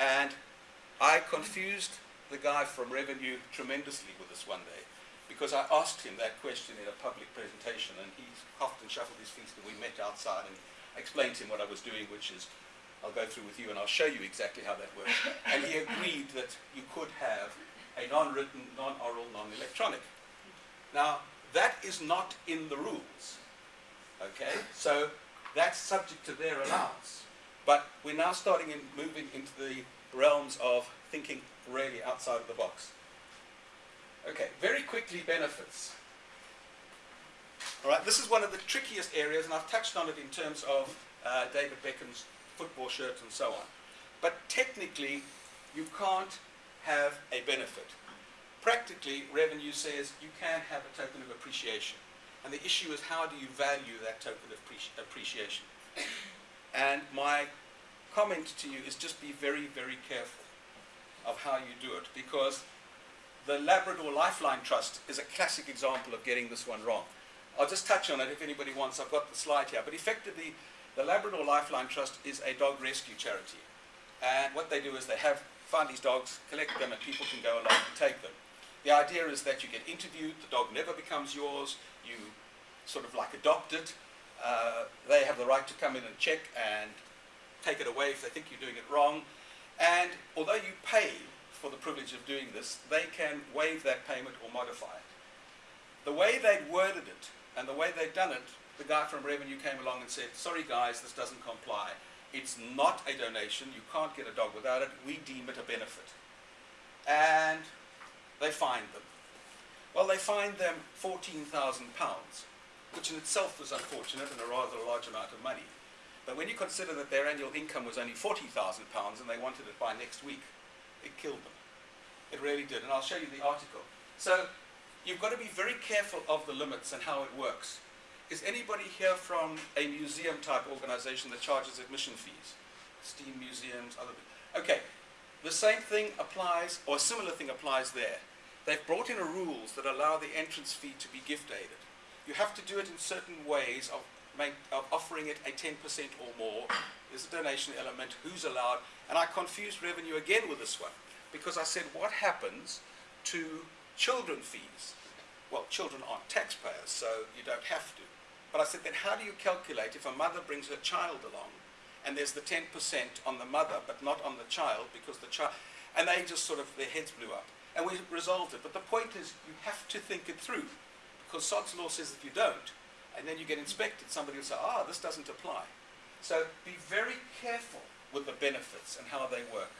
And I confused the guy from revenue tremendously with this one day because I asked him that question in a public presentation and he coughed and shuffled his feet and we met outside and I explained to him what I was doing, which is I'll go through with you and I'll show you exactly how that works. and he agreed that you could have a non-written, non-oral, non-electronic. Now, that is not in the rules. Okay? So that's subject to their allowance. But we're now starting in moving into the realms of thinking really outside of the box. Okay, very quickly benefits. All right, this is one of the trickiest areas, and I've touched on it in terms of uh, David Beckham's football shirt and so on. But technically, you can't have a benefit. Practically, revenue says you can have a token of appreciation. And the issue is how do you value that token of appreciation? And my comment to you is just be very, very careful of how you do it because the Labrador Lifeline Trust is a classic example of getting this one wrong. I'll just touch on it if anybody wants. I've got the slide here. But effectively, the Labrador Lifeline Trust is a dog rescue charity. And what they do is they have find these dogs, collect them, and people can go along and take them. The idea is that you get interviewed, the dog never becomes yours, you sort of like adopt it. Uh, they have the right to come in and check and take it away if they think you're doing it wrong. And although you pay for the privilege of doing this, they can waive that payment or modify it. The way they'd worded it and the way they'd done it, the guy from Revenue came along and said, sorry guys, this doesn't comply. It's not a donation. You can't get a dog without it. We deem it a benefit. And they fined them. Well, they fined them £14,000, which in itself was unfortunate and a rather large amount of money. But when you consider that their annual income was only £40,000 and they wanted it by next week, it killed them. It really did. And I'll show you the article. So you've got to be very careful of the limits and how it works. Is anybody here from a museum type organization that charges admission fees? Steam museums, other Okay, the same thing applies, or a similar thing applies there. They've brought in a rules that allow the entrance fee to be gift aided. You have to do it in certain ways of, make, of offering it a 10% or more. There's a donation element, who's allowed, and I confused revenue again with this one because I said what happens to children fees? Well, children aren't taxpayers, so you don't have to. But I said, then how do you calculate if a mother brings her child along and there's the 10% on the mother but not on the child because the child, and they just sort of, their heads blew up. And we resolved it. But the point is you have to think it through because Sod's law says if you don't, and then you get inspected, somebody will say, ah, this doesn't apply. So be very careful with the benefits and how they work.